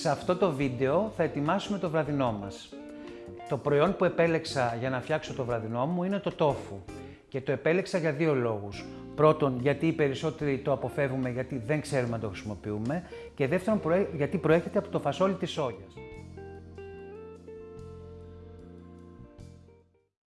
Σε αυτό το βίντεο θα ετοιμάσουμε το βραδινό μας. Το προϊόν που επέλεξα για να φτιάξω το βραδινό μου είναι το τόφου και το επέλεξα για δύο λόγους. Πρώτον, γιατί οι περισσότεροι το αποφεύγουμε γιατί δεν ξέρουμε να το χρησιμοποιούμε και δεύτερον, γιατί προέρχεται από το φασόλι της σόγιας.